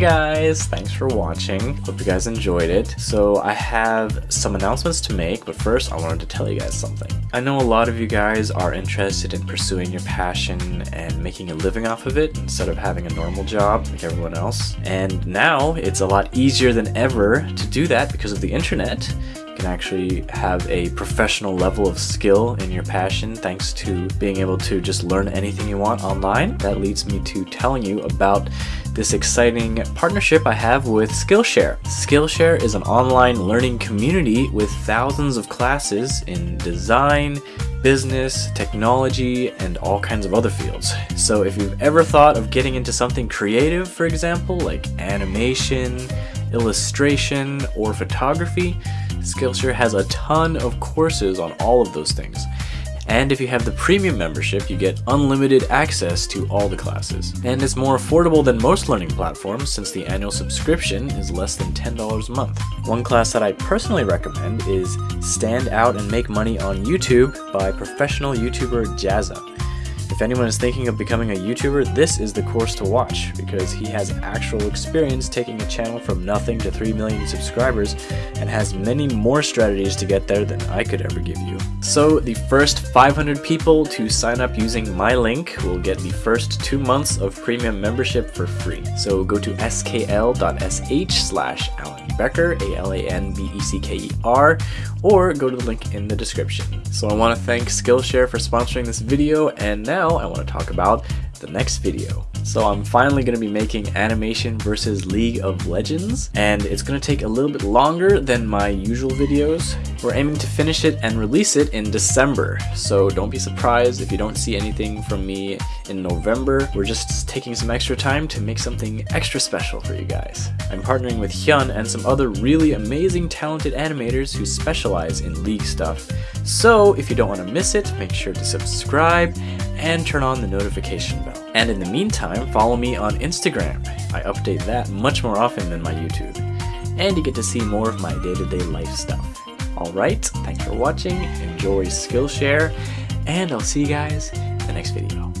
Guys, thanks for watching. Hope you guys enjoyed it. So I have some announcements to make, but first I wanted to tell you guys something. I know a lot of you guys are interested in pursuing your passion and making a living off of it instead of having a normal job like everyone else. And now it's a lot easier than ever to do that because of the internet can actually have a professional level of skill in your passion thanks to being able to just learn anything you want online. That leads me to telling you about this exciting partnership I have with Skillshare. Skillshare is an online learning community with thousands of classes in design, business, technology, and all kinds of other fields. So if you've ever thought of getting into something creative, for example, like animation, illustration, or photography, Skillshare has a ton of courses on all of those things. And if you have the premium membership, you get unlimited access to all the classes. And it's more affordable than most learning platforms since the annual subscription is less than $10 a month. One class that I personally recommend is Stand Out and Make Money on YouTube by professional YouTuber Jazza. If anyone is thinking of becoming a YouTuber, this is the course to watch because he has actual experience taking a channel from nothing to 3 million subscribers and has many more strategies to get there than I could ever give you. So the first 500 people to sign up using my link will get the first two months of premium membership for free. So go to skl.sh slash Alan Becker, A-L-A-N-B-E-C-K-E-R, or go to the link in the description. So I want to thank Skillshare for sponsoring this video, and now I want to talk about the next video. So I'm finally going to be making animation versus League of Legends, and it's going to take a little bit longer than my usual videos. We're aiming to finish it and release it in December, so don't be surprised if you don't see anything from me in November. We're just taking some extra time to make something extra special for you guys. I'm partnering with Hyun and some other really amazing talented animators who specialize in League stuff. So if you don't want to miss it, make sure to subscribe and turn on the notification bell. And in the meantime, follow me on Instagram. I update that much more often than my YouTube. And you get to see more of my day-to-day -day life stuff. Alright, thanks for watching, enjoy Skillshare, and I'll see you guys in the next video.